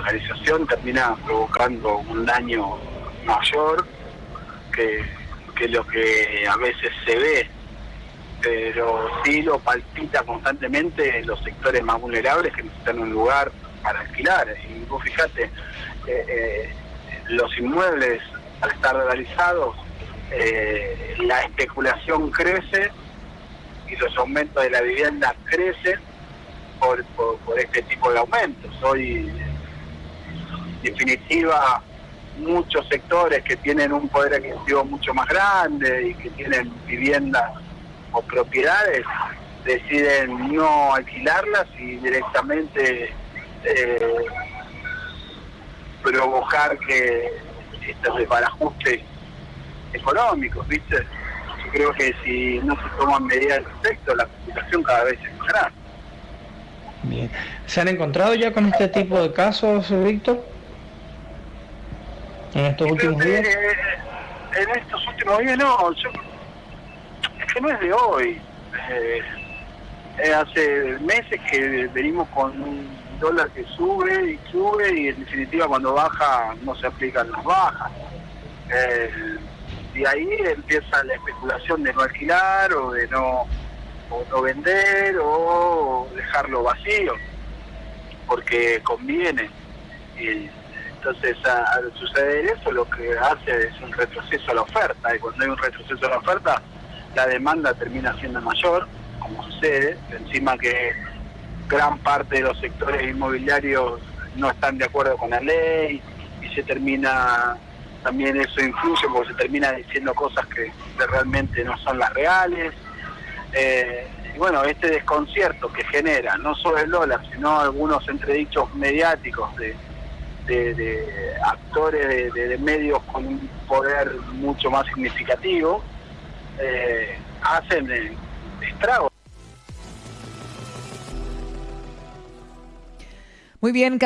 dolarización termina provocando un daño mayor que, lo que a veces se ve, pero sí lo palpita constantemente los sectores más vulnerables que necesitan un lugar para alquilar. Y vos fijate, eh, eh, los inmuebles al estar dolarizados, eh, la especulación crece y los aumentos de la vivienda crecen por, por, este tipo de aumentos. Hoy, definitiva, muchos sectores que tienen un poder adquisitivo mucho más grande y que tienen viviendas o propiedades deciden no alquilarlas y directamente eh, provocar que estos desbarajustes económicos, ¿viste? Yo creo que si no se toman medidas al respecto, la situación cada vez es más grande. Bien. ¿Se han encontrado ya con este tipo de casos, Víctor? ¿En estos últimos días? Eh, en estos últimos días no, yo, es que no es de hoy. Eh, hace meses que venimos con un dólar que sube y sube y en definitiva cuando baja no se aplican las bajas. Eh, y ahí empieza la especulación de no alquilar o de no, o no vender o dejarlo vacío, porque conviene. Entonces al suceder eso lo que hace es un retroceso a la oferta y cuando hay un retroceso a la oferta la demanda termina siendo mayor, como sucede, encima que gran parte de los sectores inmobiliarios no están de acuerdo con la ley y se termina también eso influye porque se termina diciendo cosas que, realmente no son las reales. Eh, y bueno, este desconcierto que genera no solo el dólar, sino algunos entredichos mediáticos de, actores de, medios con un poder mucho más significativo, eh, hacen estragos. Muy bien,